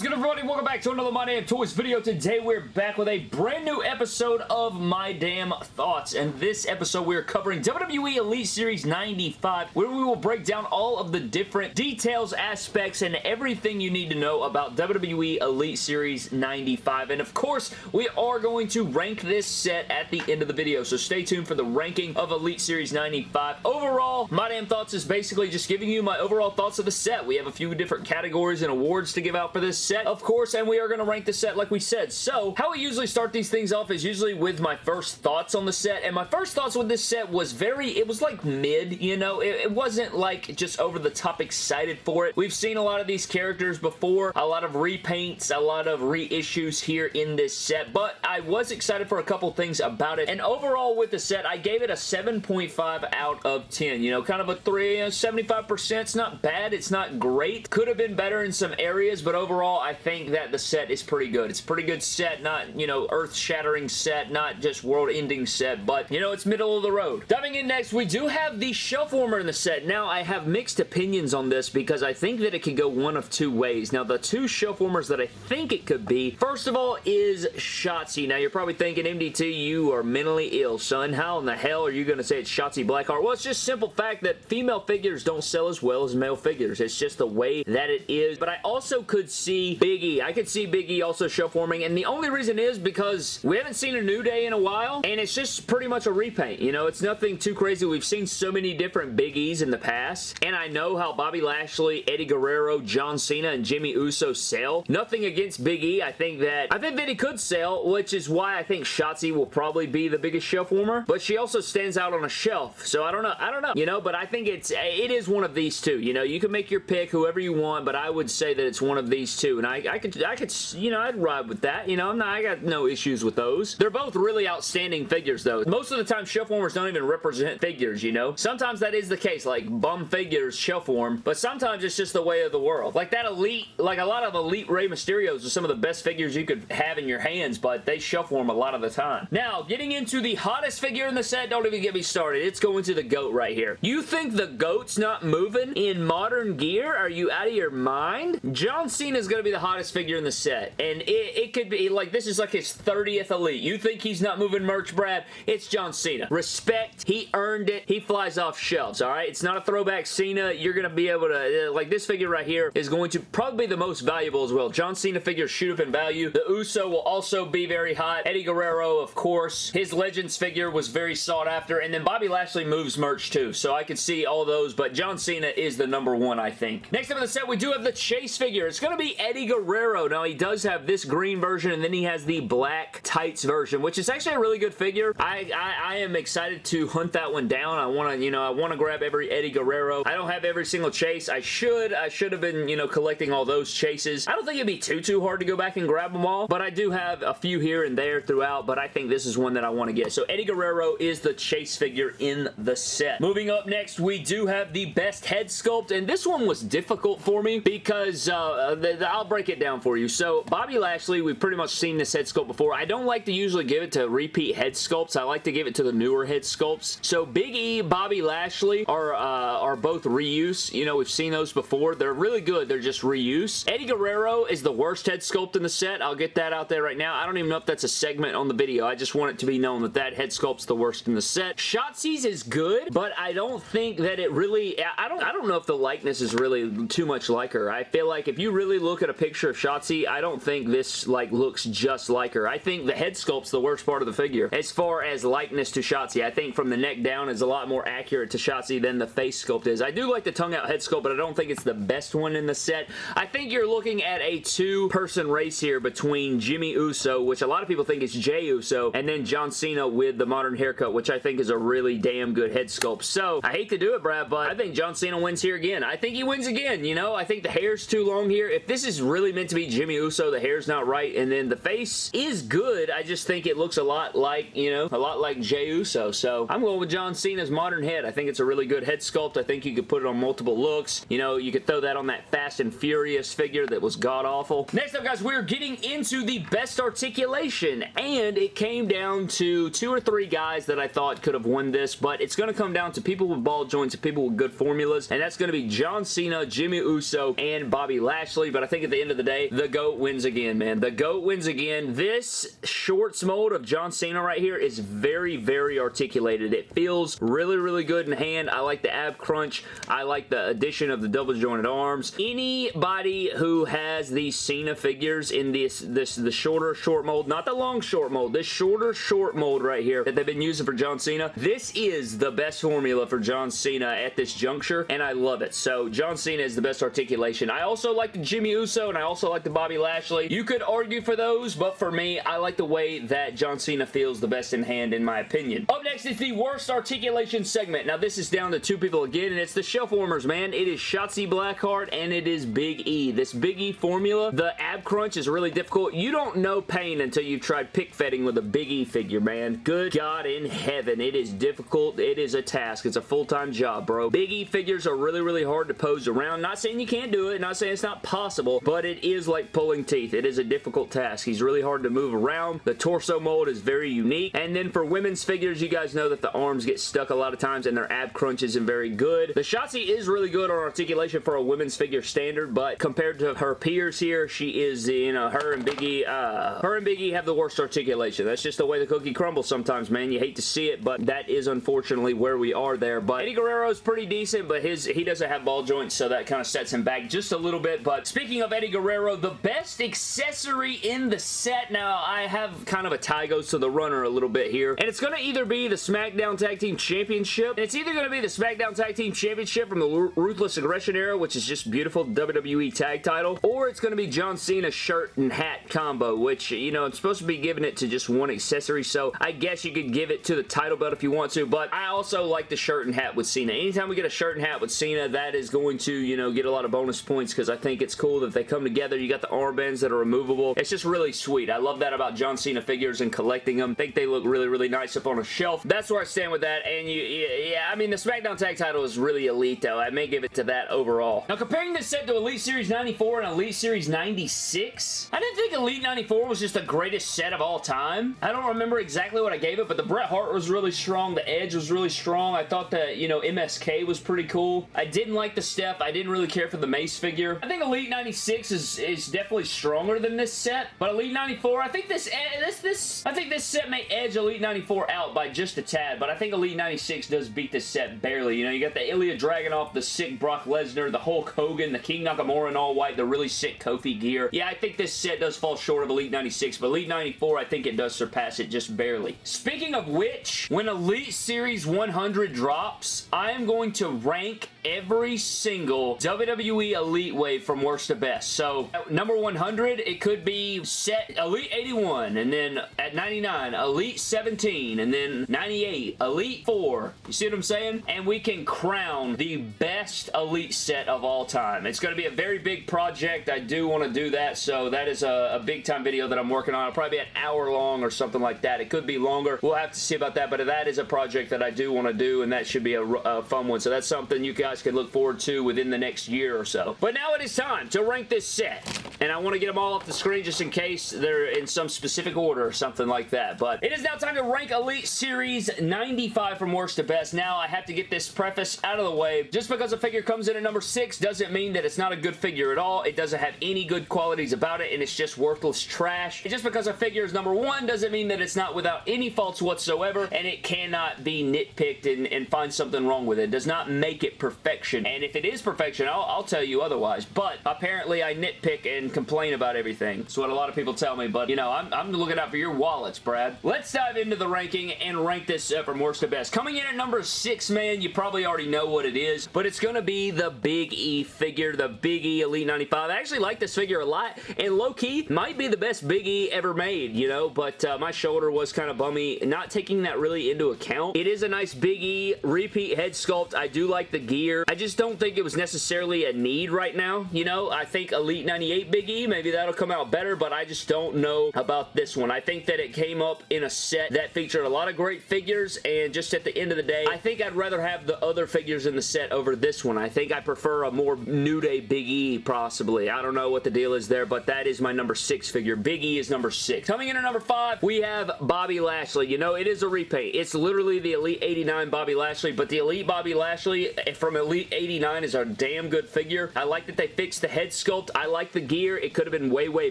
is good everybody? Welcome back to another My Damn Toys video. Today we're back with a brand new episode of My Damn Thoughts. And this episode we are covering WWE Elite Series 95 where we will break down all of the different details, aspects, and everything you need to know about WWE Elite Series 95. And of course, we are going to rank this set at the end of the video. So stay tuned for the ranking of Elite Series 95. Overall, My Damn Thoughts is basically just giving you my overall thoughts of the set. We have a few different categories and awards to give out for this set, of course, and we are going to rank the set like we said. So, how we usually start these things off is usually with my first thoughts on the set, and my first thoughts with this set was very, it was like mid, you know? It, it wasn't like just over the top excited for it. We've seen a lot of these characters before, a lot of repaints, a lot of reissues here in this set, but I was excited for a couple things about it, and overall with the set, I gave it a 7.5 out of 10, you know, kind of a 3, 75%. It's not bad, it's not great. Could have been better in some areas, but overall, I think that the set is pretty good. It's a pretty good set, not, you know, earth-shattering set, not just world-ending set, but, you know, it's middle of the road. Diving in next, we do have the shelf warmer in the set. Now, I have mixed opinions on this because I think that it could go one of two ways. Now, the two shelf warmers that I think it could be, first of all, is Shotzi. Now, you're probably thinking, MDT, you are mentally ill, son. How in the hell are you going to say it's Shotzi Blackheart? Well, it's just simple fact that female figures don't sell as well as male figures. It's just the way that it is. But I also could see Big E. I could see Big E also shelf warming, and the only reason is because we haven't seen a New Day in a while, and it's just pretty much a repaint. You know, it's nothing too crazy. We've seen so many different Big E's in the past, and I know how Bobby Lashley, Eddie Guerrero, John Cena, and Jimmy Uso sell. Nothing against Big E. I think that I think that he could sell, which is why I think Shotzi will probably be the biggest shelf warmer, but she also stands out on a shelf, so I don't know. I don't know, you know, but I think it's it is one of these two. You know, you can make your pick whoever you want, but I would say that it's one of these two, and I, I could, I could, you know, I'd ride with that. You know, I'm not, I got no issues with those. They're both really outstanding figures, though. Most of the time, shelf warmers don't even represent figures, you know? Sometimes that is the case, like bum figures shelf warm, but sometimes it's just the way of the world. Like that Elite, like a lot of Elite Rey Mysterios are some of the best figures you could have in your hands, but they shelf warm a lot of the time. Now, getting into the hottest figure in the set, don't even get me started. It's going to the GOAT right here. You think the GOAT's not moving in modern gear? Are you out of your mind? John Cena is going to be the hottest figure in the set, and it, it could be, like, this is like his 30th Elite. You think he's not moving merch, Brad? It's John Cena. Respect. He earned it. He flies off shelves, all right? It's not a throwback Cena. You're going to be able to, uh, like, this figure right here is going to probably be the most valuable as well. John Cena figures shoot up in value. The Uso will also be very hot. Eddie Guerrero, of course. His Legends figure was very sought after, and then Bobby Lashley moves merch too, so I could see all those, but John Cena is the number one, I think. Next up in the set, we do have the Chase figure. It's going to be Eddie Guerrero. Now, he does have this green version, and then he has the black tights version, which is actually a really good figure. I, I, I am excited to hunt that one down. I want to, you know, I want to grab every Eddie Guerrero. I don't have every single Chase. I should. I should have been, you know, collecting all those Chases. I don't think it'd be too, too hard to go back and grab them all, but I do have a few here and there throughout, but I think this is one that I want to get. So Eddie Guerrero is the Chase figure in the set. Moving up next, we do have the best head sculpt, and this one was difficult for me because uh, the, the, I'll break it down for you. So Bobby Lashley, we've pretty much seen this head sculpt before. I don't like to usually give it to repeat head sculpts. I like to give it to the newer head sculpts. So Big E, Bobby Lashley are, uh, are both reuse. You know, we've seen those before. They're really good. They're just reuse. Eddie Guerrero is the worst head sculpt in the set. I'll get that out there right now. I don't even know if that's a segment on the video. I just want it to be known that that head sculpt's the worst in the set. Shotzi's is good, but I don't think that it really... I don't, I don't know if the likeness is really too much like her. I feel like if you really look at a picture of Shotzi, I don't think this like looks just like her. I think the head sculpt's the worst part of the figure. As far as likeness to Shotzi, I think from the neck down is a lot more accurate to Shotzi than the face sculpt is. I do like the tongue out head sculpt, but I don't think it's the best one in the set. I think you're looking at a two-person race here between Jimmy Uso, which a lot of people think is Jey Uso, and then John Cena with the modern haircut, which I think is a really damn good head sculpt. So, I hate to do it, Brad, but I think John Cena wins here again. I think he wins again, you know? I think the hair's too long here. If this is really meant to be Jimmy Uso, the hair's not right, and then the face is good. I just think it looks a lot like, you know, a lot like Jey Uso. So, I'm going with John Cena's modern head. I think it's a really good head sculpt. I think you could put it on multiple looks. You know, you could throw that on that Fast and Furious figure that was god-awful. Next up, guys, we're getting into the best articulation, and it came down to two or three guys that I thought could have won this, but it's going to come down to people with ball joints and people with good formulas, and that's going to be John Cena, Jimmy Uso, and Bobby Lashley, but I think at the end of the day, the GOAT wins again, man. The GOAT wins again. This shorts mold of John Cena right here is very, very articulated. It feels really, really good in hand. I like the ab crunch. I like the addition of the double jointed arms. Anybody who has these Cena figures in this, this the shorter short mold, not the long short mold, this shorter short mold right here that they've been using for John Cena, this is the best formula for John Cena at this juncture, and I love it. So John Cena is the best articulation. I also like the Jimmy Uso, and I also like the Bobby Lashley. You could argue for those, but for me, I like the way that John Cena feels the best in hand, in my opinion. Up next is the worst articulation segment. Now, this is down to two people again, and it's the shelf warmers, man. It is Shotzi Blackheart, and it is Big E. This Big E formula, the ab crunch is really difficult. You don't know pain until you've tried pick fetting with a Big E figure, man. Good God in heaven. It is difficult. It is a task. It's a full-time job, bro. Big E figures are really, really hard to pose around. Not saying you can't do it. Not saying it's not possible, but it is like pulling teeth. It is a difficult task. He's really hard to move around. The torso mold is very unique. And then for women's figures, you guys know that the arms get stuck a lot of times and their ab crunch isn't very good. The Shotzi is really good on articulation for a women's figure standard, but compared to her peers here, she is, you know, her and Biggie, uh, her and Biggie have the worst articulation. That's just the way the cookie crumbles sometimes, man. You hate to see it, but that is unfortunately where we are there. But Eddie Guerrero is pretty decent, but his he doesn't have ball joints, so that kind of sets him back just a little bit. But speaking of Eddie Guerrero, the best accessory in the set, now I have kind of a tie goes to the runner a little bit here, and it's going to either be the SmackDown Tag Team Championship, it's either going to be the SmackDown Tag Team Championship from the Ruthless Aggression era, which is just beautiful WWE tag title, or it's going to be John Cena shirt and hat combo, which, you know, I'm supposed to be giving it to just one accessory, so I guess you could give it to the title belt if you want to, but I also like the shirt and hat with Cena. Anytime we get a shirt and hat with Cena, that is going to, you know, get a lot of bonus points because I think it's cool that they come together. You got the armbands that are removable. It's just really sweet. I love that about John Cena figures and collecting them. I think they look really, really nice up on a shelf. That's where I stand with that, and you, yeah, I mean, the SmackDown Tag title is really elite, though. I may give it to that overall. Now, comparing this set to Elite Series 94 and Elite Series 96, I didn't think Elite 94 was just the greatest set of all time. I don't remember exactly what I gave it, but the Bret Hart was really strong. The Edge was really strong. I thought that, you know, MSK was pretty cool. I didn't like the Steph. I didn't really care for the Mace figure. I think Elite 96 is, is definitely stronger than this set, but Elite 94, I think this, eh, this, this, I think this set may edge Elite 94 out by just a tad, but I think Elite 96 does beat this set barely. You know, you got the Ilya Dragunov, the sick Brock Lesnar, the Hulk Hogan, the King Nakamura in all white, the really sick Kofi gear. Yeah, I think this set does fall short of Elite 96, but Elite 94, I think it does surpass it just barely. Speaking of which, when Elite Series 100 drops, I am going to rank every single WWE Elite Wave from worst to best. So, number 100, it could be set Elite 81, and then at 99, Elite 17, and then 98, Elite 4. You see what I'm saying? And we can crown the best Elite set of all time. It's going to be a very big project. I do want to do that, so that is a, a big time video that I'm working on. It'll probably be an hour long or something like that. It could be longer. We'll have to see about that, but that is a project that I do want to do, and that should be a, a fun one. So that's something you guys can look forward to within the next year or so. But now it is time to rank this set, and I want to get them all off the screen just in case they're in some specific order or something like that. But it is now time to rank Elite Series 95 from worst to best. Now, I have to get this preface out of the way. Just because a figure comes in at number 6 doesn't mean that it's not a good figure at all. It doesn't have any good qualities about it, and it's just worthless trash. And just because a figure is number 1 doesn't mean that it's not without any faults whatsoever, and it cannot be nitpicked and, and find something wrong with it. It does not make it perfection. And if it is perfection, I'll, I'll tell you otherwise. But apparently, I nitpick and complain about everything. That's what a lot of people tell me, but, you know, I'm, I'm looking out for your wallets, Brad. Let's dive into the ranking and rank this uh, from worst to best. Coming in at number 6, man, you probably already know what it is, but it's going to be the Big E figure, the Big E Elite 95. I actually like this figure a lot, and low-key, might be the best Big E ever made, you know, but uh, my shoulder was kind of bummy, not taking that really into account. It is a nice Big E repeat head sculpt. I do like the gear. I just don't think it was necessarily a need right now, you know? I think Elite 98 Big E, maybe that'll come out better, but I just don't know about this one. I think that it came up in a set that featured a lot of great figures, and just at the end of the day, I think I'd rather have the other figures in the set over this one. I think I prefer a more New Day Big E, possibly. I don't know what the deal is there, but that is my number six figure. Big E is number six. Coming in at number five, we have Bobby Lashley. You know, it is a repaint. It's literally the Elite 89 Bobby Lashley, but the Elite Bobby Lashley eh, from Elite 89 is a damn good figure. I like that they fixed the head sculpt. I like the gear. Here. It could have been way, way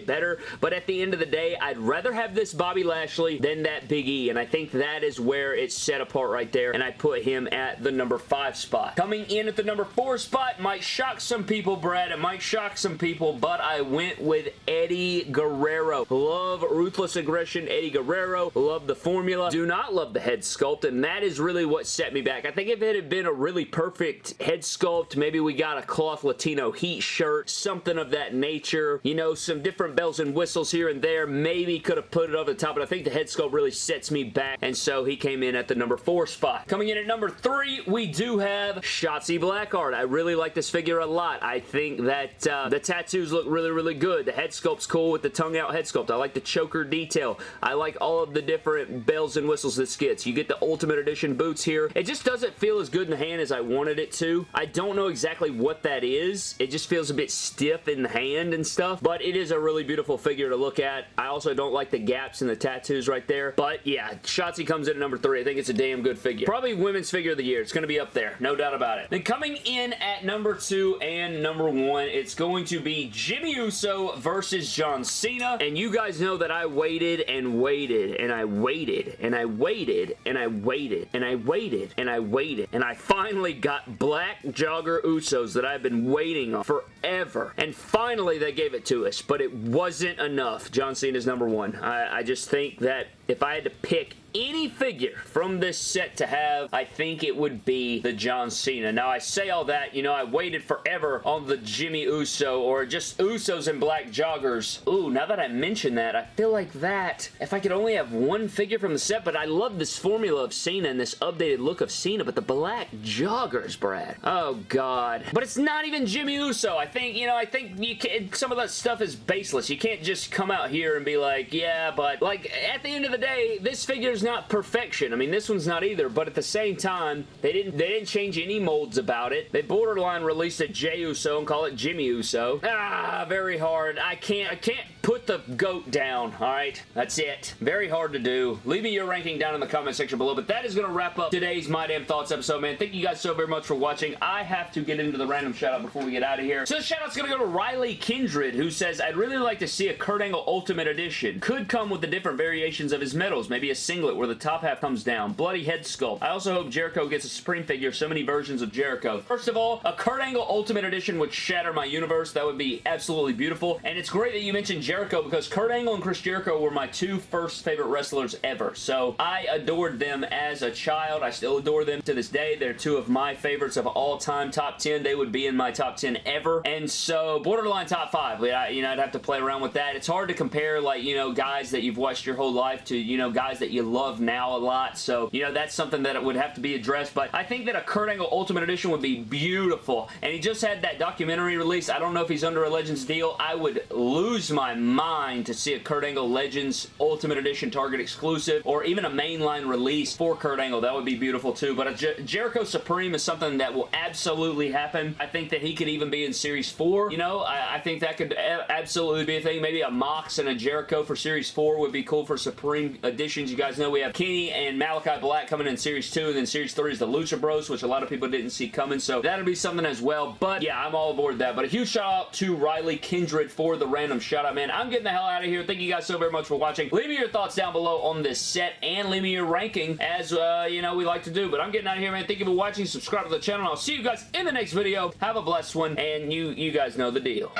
better, but at the end of the day, I'd rather have this Bobby Lashley than that Big E, and I think that is where it's set apart right there, and I put him at the number five spot. Coming in at the number four spot might shock some people, Brad. It might shock some people, but I went with Eddie Guerrero. Love Ruthless Aggression, Eddie Guerrero. Love the formula. Do not love the head sculpt, and that is really what set me back. I think if it had been a really perfect head sculpt, maybe we got a cloth Latino heat shirt, something of that nature, you know, some different bells and whistles here and there, maybe could have put it over the top, but I think the head sculpt really sets me back, and so he came in at the number four spot. Coming in at number three, we do have Shotzi Blackheart. I really like this figure a lot. I think that uh, the tattoos look really, really good. The head sculpt's cool with the tongue out head sculpt. I like the choker detail. I like all of the different bells and whistles this gets. You get the Ultimate Edition boots here. It just doesn't feel as good in the hand as I wanted it to. I don't know exactly what that is. It just feels a bit stiff in the hand and stuff, but it is a really beautiful figure to look at. I also don't like the gaps in the tattoos right there, but yeah, Shotzi comes in at number three. I think it's a damn good figure. Probably women's figure of the year. It's going to be up there. No doubt about it. Then coming in at number two and number one, it's going to be Jimmy Uso versus John Cena, and you guys know that I waited and waited and I waited and I waited and I waited and I waited and I waited and I finally got Black Jogger Usos that I've been waiting on forever. And finally they gave it to us, but it wasn't enough. John Cena's number one. I, I just think that if I had to pick any figure from this set to have, I think it would be the John Cena. Now, I say all that, you know, I waited forever on the Jimmy Uso or just Usos and black joggers. Ooh, now that I mention that, I feel like that, if I could only have one figure from the set, but I love this formula of Cena and this updated look of Cena, but the black joggers, Brad. Oh, God. But it's not even Jimmy Uso. I think, you know, I think you can, some of that stuff is baseless. You can't just come out here and be like, yeah, but, like, at the end of the day, this figure's not perfection. I mean, this one's not either, but at the same time, they didn't they didn't change any molds about it. They borderline released a Jey Uso and call it Jimmy Uso. Ah, very hard. I can't I can't put the goat down, all right? That's it. Very hard to do. Leave me your ranking down in the comment section below, but that is going to wrap up today's My Damn Thoughts episode, man. Thank you guys so very much for watching. I have to get into the random shout-out before we get out of here. So the shout-out's going to go to Riley Kindred, who says, I'd really like to see a Kurt Angle Ultimate Edition. Could come with the different variations of his medals, maybe a singlet where the top half comes down, bloody head sculpt. I also hope Jericho gets a Supreme figure, so many versions of Jericho. First of all, a Kurt Angle Ultimate Edition would shatter my universe. That would be absolutely beautiful, and it's great that you mentioned Jericho because Kurt Angle and Chris Jericho were my two first favorite wrestlers ever, so I adored them as a child. I still adore them to this day. They're two of my favorites of all time. Top 10, they would be in my top 10 ever, and so borderline top 5. You know, I'd have to play around with that. It's hard to compare, like, you know, guys that you've watched your whole life to, you know, guys that you love now a lot, so, you know, that's something that it would have to be addressed, but I think that a Kurt Angle Ultimate Edition would be beautiful, and he just had that documentary release. I don't know if he's under a Legends deal. I would lose my mind to see a Kurt Angle Legends Ultimate Edition Target exclusive, or even a mainline release for Kurt Angle. That would be beautiful too, but a Jer Jericho Supreme is something that will absolutely happen. I think that he could even be in Series 4. You know, I, I think that could absolutely be a thing. Maybe a Mox and a Jericho for Series 4 would be cool for Supreme editions. You guys know we have Kenny and Malachi Black coming in Series 2, and then Series 3 is the Lucha Bros, which a lot of people didn't see coming, so that'll be something as well, but yeah, I'm all aboard that, but a huge shout out to Riley Kindred for the random shout out, man. I'm getting the hell out of here. Thank you guys so very much for watching. Leave me your thoughts down below on this set, and leave me your ranking, as, uh, you know, we like to do, but I'm getting out of here, man. Thank you for watching. Subscribe to the channel, I'll see you guys in the next video. Have a blessed one, and you, you guys know the deal.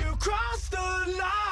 You crossed the line.